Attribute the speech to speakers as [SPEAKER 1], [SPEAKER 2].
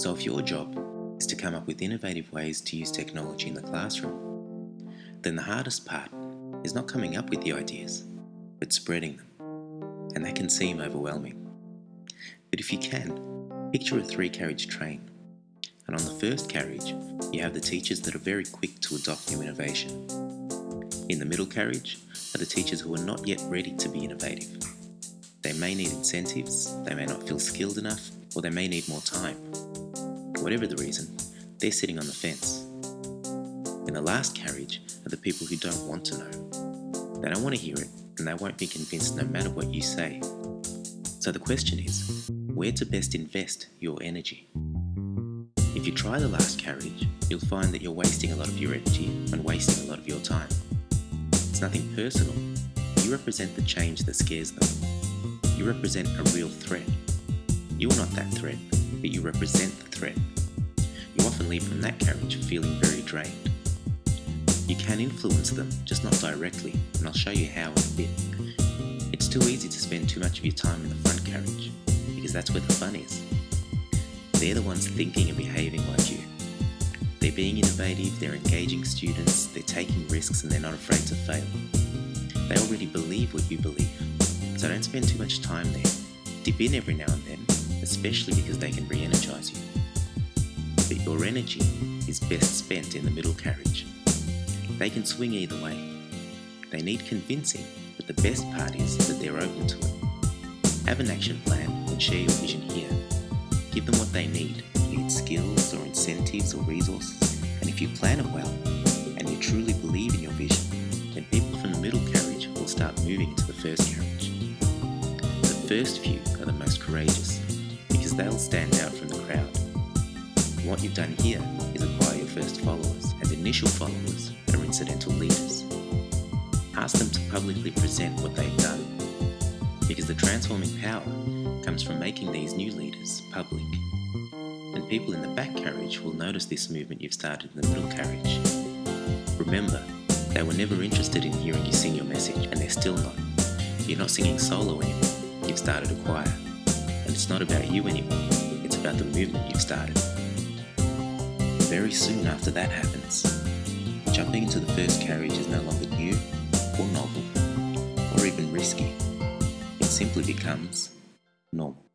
[SPEAKER 1] So if your job is to come up with innovative ways to use technology in the classroom, then the hardest part is not coming up with the ideas, but spreading them. And that can seem overwhelming. But if you can, picture a three carriage train. And on the first carriage, you have the teachers that are very quick to adopt new innovation. In the middle carriage are the teachers who are not yet ready to be innovative. They may need incentives, they may not feel skilled enough, or they may need more time. Whatever the reason, they're sitting on the fence. In the last carriage are the people who don't want to know. They don't want to hear it, and they won't be convinced no matter what you say. So the question is, where to best invest your energy? If you try the last carriage, you'll find that you're wasting a lot of your energy and wasting a lot of your time. It's nothing personal. You represent the change that scares them. You represent a real threat. You're not that threat, but you represent the threat. You often leave from that carriage feeling very drained. You can influence them, just not directly, and I'll show you how in a bit. It's too easy to spend too much of your time in the front carriage, because that's where the fun is. They're the ones thinking and behaving like you. They're being innovative, they're engaging students, they're taking risks and they're not afraid to fail. They already believe what you believe, so don't spend too much time there. Dip in every now and then, especially because they can re-energize you. But your energy is best spent in the middle carriage. They can swing either way. They need convincing, but the best part is that they're open to it. Have an action plan and share your vision here. Give them what they need, be it skills or incentives or resources, and if you plan it well, and you truly believe in your vision, then people from the middle carriage will start moving into the first carriage The first few are the most courageous they'll stand out from the crowd. What you've done here is acquire your first followers, and initial followers are incidental leaders. Ask them to publicly present what they've done, because the transforming power comes from making these new leaders public. And people in the back carriage will notice this movement you've started in the middle carriage. Remember, they were never interested in hearing you sing your message, and they're still not. You're not singing solo anymore you've started a choir. Not about you anymore, it's about the movement you've started. Very soon after that happens, jumping into the first carriage is no longer new or novel or even risky. It simply becomes normal.